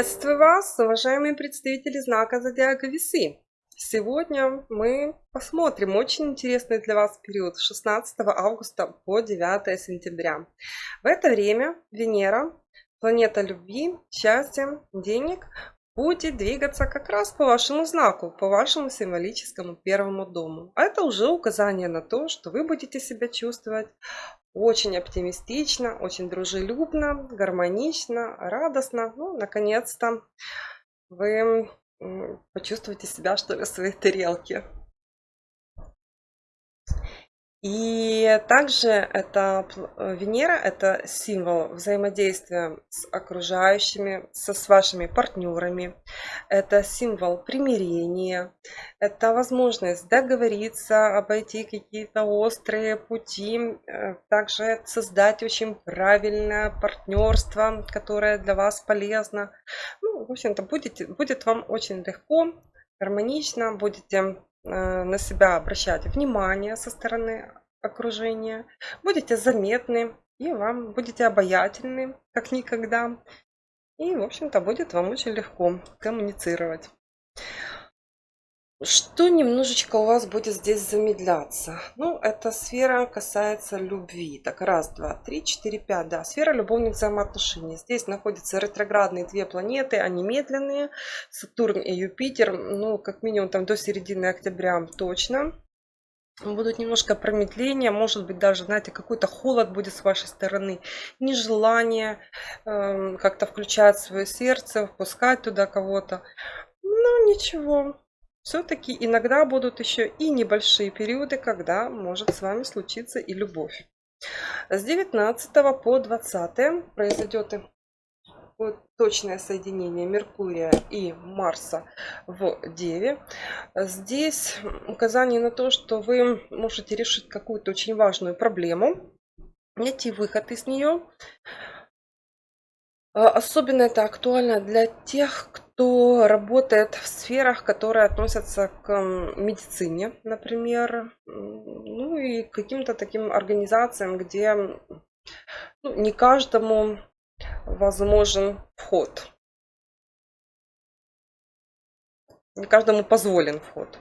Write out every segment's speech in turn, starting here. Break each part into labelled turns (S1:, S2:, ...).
S1: Приветствую вас, уважаемые представители знака Зодиака Весы. Сегодня мы посмотрим очень интересный для вас период с 16 августа по 9 сентября. В это время Венера, планета любви, счастья, денег, будет двигаться как раз по вашему знаку, по вашему символическому первому дому. А это уже указание на то, что вы будете себя чувствовать очень оптимистично, очень дружелюбно, гармонично, радостно. Ну, наконец-то вы почувствуете себя, что ли, в своей тарелке. И также это э, Венера – это символ взаимодействия с окружающими, со, с вашими партнерами. Это символ примирения. Это возможность договориться, обойти какие-то острые пути. Э, также создать очень правильное партнерство, которое для вас полезно. Ну, в общем-то, будет, будет вам очень легко, гармонично, будете Э, на себя обращать внимание со стороны окружения, будете заметны и вам будете обаятельны, как никогда. И, в общем-то, будет вам очень легко коммуницировать. Что немножечко у вас будет здесь замедляться? Ну, эта сфера касается любви. Так, раз, два, три, четыре, пять. Да, сфера любовных взаимоотношений. Здесь находятся ретроградные две планеты, они медленные. Сатурн и Юпитер, ну, как минимум там до середины октября точно. Будут немножко промедления, может быть даже, знаете, какой-то холод будет с вашей стороны, нежелание э, как-то включать свое сердце, впускать туда кого-то. Ну, ничего, все-таки иногда будут еще и небольшие периоды, когда может с вами случиться и любовь. С 19 по 20 произойдет точное соединение Меркурия и Марса в Деве. Здесь указание на то, что вы можете решить какую-то очень важную проблему, найти выход из нее. Особенно это актуально для тех, кто работает в сферах, которые относятся к медицине, например, ну и каким-то таким организациям, где ну, не каждому возможен вход. Не каждому позволен вход.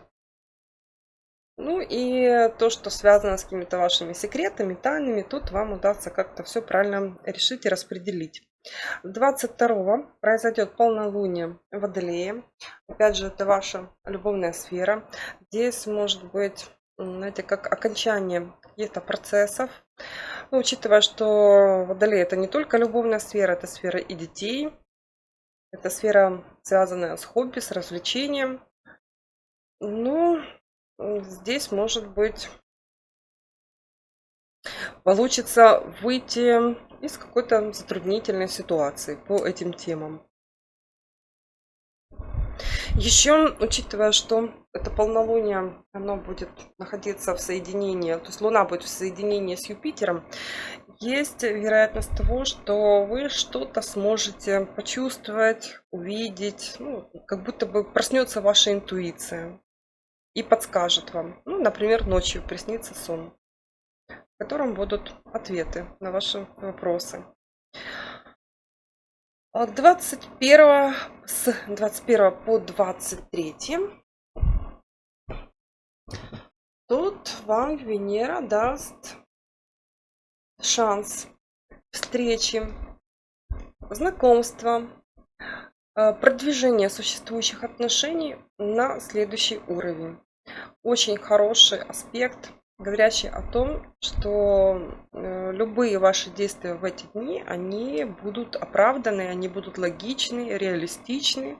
S1: Ну и то, что связано с какими-то вашими секретами, тайнами, тут вам удастся как-то все правильно решить и распределить. 22 произойдет полнолуние в Водолее. Опять же, это ваша любовная сфера. Здесь может быть, знаете, как окончание каких-то процессов. Ну, учитывая, что Водолей это не только любовная сфера, это сфера и детей. Это сфера, связанная с хобби, с развлечением. Ну, здесь может быть получится выйти из какой-то затруднительной ситуации по этим темам. Еще, учитывая, что это полнолуние, оно будет находиться в соединении, то есть Луна будет в соединении с Юпитером, есть вероятность того, что вы что-то сможете почувствовать, увидеть, ну, как будто бы проснется ваша интуиция и подскажет вам. Ну, например, ночью приснится сон в котором будут ответы на ваши вопросы. 21 с 21 по 23 тут вам Венера даст шанс встречи, знакомства, э, продвижения существующих отношений на следующий уровень. Очень хороший аспект говорящий о том, что э, любые ваши действия в эти дни, они будут оправданы, они будут логичны, реалистичны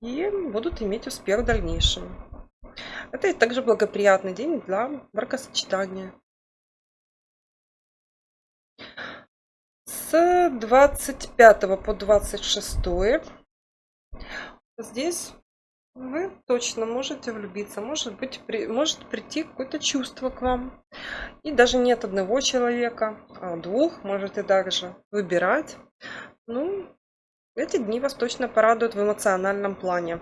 S1: и будут иметь успех в дальнейшем. Это также благоприятный день для бракосочетания. С 25 по 26 здесь вы точно можете влюбиться, может быть, при, может прийти какое-то чувство к вам. И даже нет одного человека, а двух можете также выбирать. Ну, эти дни вас точно порадуют в эмоциональном плане.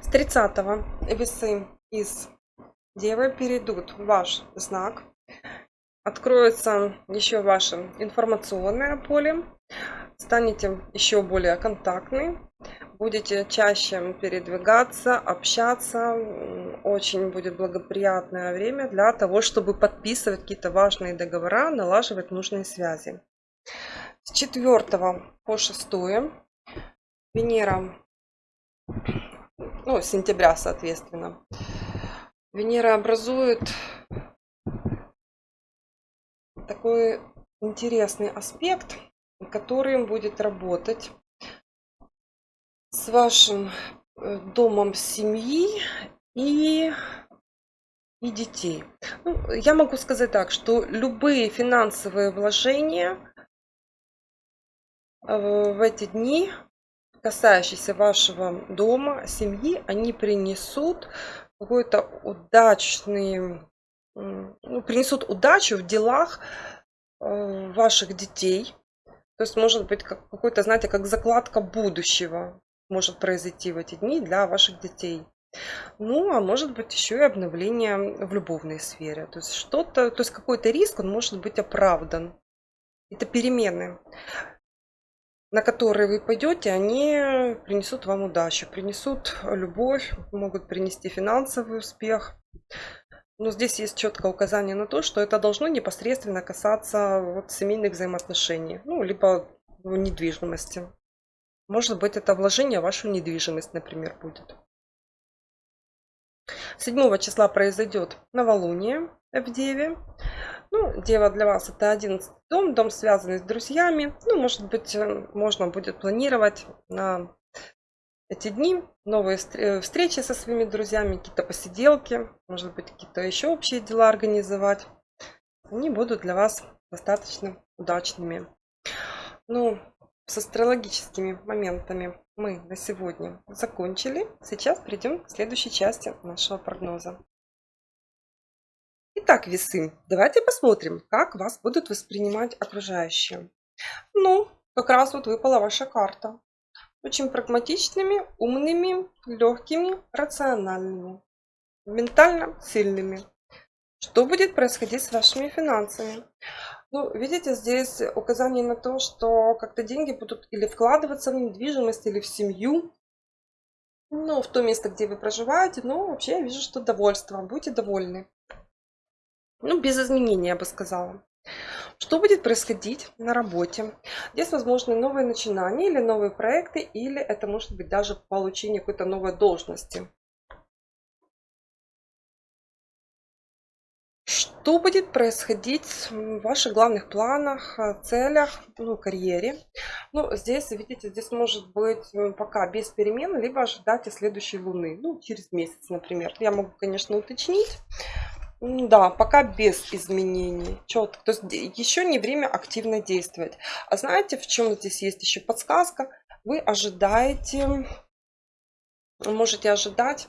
S1: С 30 весы из Девы перейдут в ваш знак. Откроется еще ваше информационное поле. станете еще более контактны, будете чаще передвигаться, общаться. Очень будет благоприятное время для того, чтобы подписывать какие-то важные договора, налаживать нужные связи. С 4 по 6 Венера, ну, сентября, соответственно, Венера образует такой интересный аспект, который будет работать с вашим э, домом семьи и, и детей. Ну, я могу сказать так, что любые финансовые вложения в эти дни, касающиеся вашего дома, семьи, они принесут какой-то удачный, ну, принесут удачу в делах э, ваших детей. То есть может быть как, какой-то, знаете, как закладка будущего может произойти в эти дни для ваших детей. Ну, а может быть еще и обновление в любовной сфере. То есть что-то, то есть какой-то риск, он может быть оправдан. Это перемены, на которые вы пойдете, они принесут вам удачу, принесут любовь, могут принести финансовый успех. Но здесь есть четкое указание на то, что это должно непосредственно касаться вот семейных взаимоотношений, ну, либо недвижимости. Может быть, это вложение в вашу недвижимость, например, будет. 7 числа произойдет новолуние в Деве. Ну, Дева для вас это 11 дом, дом связанный с друзьями. Ну, может быть, э, можно будет планировать на эти дни новые э, встречи со своими друзьями, какие-то посиделки, может быть, какие-то еще общие дела организовать. Они будут для вас достаточно удачными. Ну, с астрологическими моментами мы на сегодня закончили. Сейчас перейдем к следующей части нашего прогноза. Итак, весы, давайте посмотрим, как вас будут воспринимать окружающие. Ну, как раз вот выпала ваша карта. Очень прагматичными, умными, легкими, рациональными, ментально сильными. Что будет происходить с вашими финансами? Ну, видите, здесь указание на то, что как-то деньги будут или вкладываться в недвижимость, или в семью, ну, в то место, где вы проживаете. Но вообще я вижу, что довольство. Будьте довольны. Ну, без изменений, я бы сказала. Что будет происходить на работе? Здесь возможны новые начинания или новые проекты, или это может быть даже получение какой-то новой должности. Что будет происходить в ваших главных планах, э, целях, ну, карьере? Ну, здесь, видите, здесь может быть пока без перемен, либо ожидайте следующей луны, ну, через месяц, например. Я могу, конечно, уточнить. Да, пока без изменений. Четко. То есть еще не время активно действовать. А знаете, в чем здесь есть еще подсказка? Вы ожидаете, можете ожидать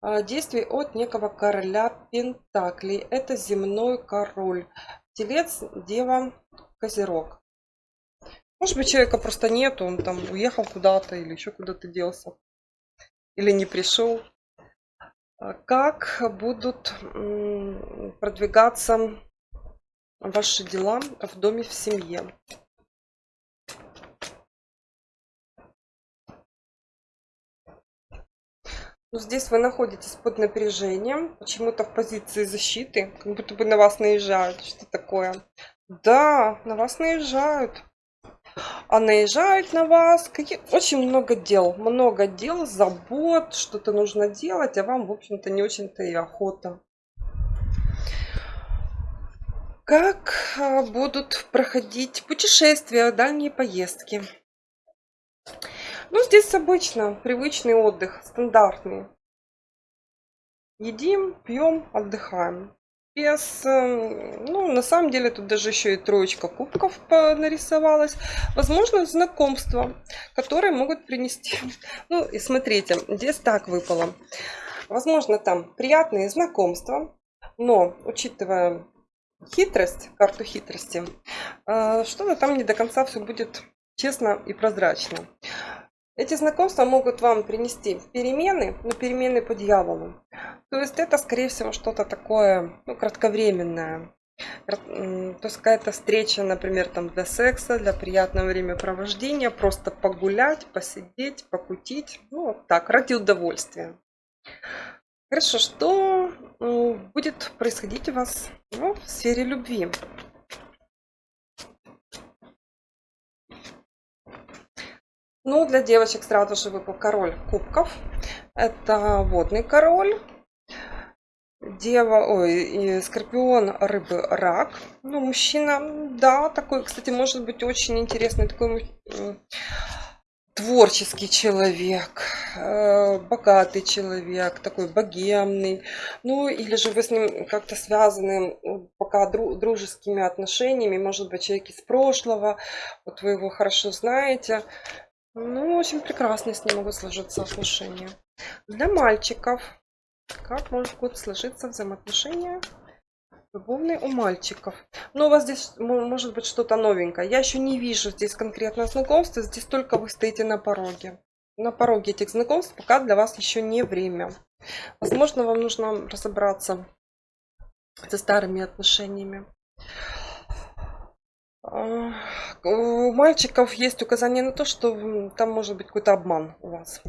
S1: а, действий от некого короля Пентаклей. Это земной король. Телец, Дева, Козерог. Может быть, человека просто нет, он там уехал куда-то или еще куда-то делся. Или не пришел. Как будут продвигаться ваши дела в доме, в семье? Ну, здесь вы находитесь под напряжением, почему-то в позиции защиты, как будто бы на вас наезжают. Что такое? Да, на вас наезжают. А наезжают на вас какие... очень много дел. Много дел, забот, что-то нужно делать, а вам, в общем-то, не очень-то и охота. Как а, будут проходить путешествия, дальние поездки? Ну, здесь обычно привычный отдых, стандартный. Едим, пьем, отдыхаем. Без, эм, ну, на самом деле тут даже еще и троечка кубков нарисовалась. Возможно, знакомства, которые могут принести. Ну, и смотрите, здесь так выпало. Возможно, там приятные знакомства, но, учитывая хитрость, карту хитрости, э, что-то там не до конца все будет честно и прозрачно. Эти знакомства могут вам принести перемены, но перемены по дьяволу. То есть это, скорее всего, что-то такое ну, кратковременное. То есть какая-то встреча, например, там для секса, для приятного времяпровождения, просто погулять, посидеть, покутить. Ну, вот так, ради удовольствия. Хорошо, что будет происходить у вас ну, в сфере любви? Ну, для девочек сразу же выпал король кубков. Это водный король. Дева, ой, скорпион, рыбы, рак. Ну, мужчина, да, такой, кстати, может быть очень интересный, такой творческий человек, э, богатый человек, такой богемный. Ну, или же вы с ним как-то связаны пока дружескими отношениями, может быть, человек из прошлого, вот вы его хорошо знаете. Ну, очень прекрасно с ним могут сложиться отношения. Для мальчиков как могут сложиться взаимоотношения любовные у мальчиков? Ну, у вас здесь может быть что-то новенькое. Я еще не вижу здесь конкретно знакомства. Здесь только вы стоите на пороге. На пороге этих знакомств пока для вас еще не время. Возможно, вам нужно разобраться со старыми отношениями. У мальчиков есть указание на то, что там может быть какой-то обман у вас.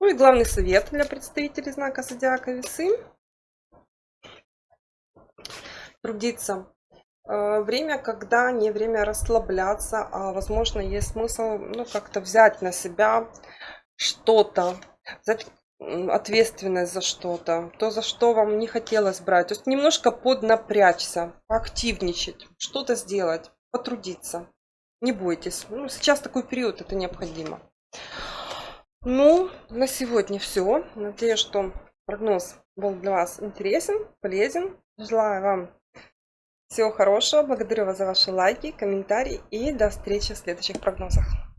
S1: Ну и главный совет для представителей знака зодиака весы. Трудиться. Э, время, когда не время расслабляться, а возможно есть смысл ну, как-то взять на себя что-то, ответственность за что-то, то, за что вам не хотелось брать. То есть немножко поднапрячься, активничать, что-то сделать, потрудиться. Не бойтесь. Ну, сейчас такой период, это необходимо. Ну, на сегодня все. Надеюсь, что прогноз был для вас интересен, полезен. Желаю вам всего хорошего. Благодарю вас за ваши лайки, комментарии и до встречи в следующих прогнозах.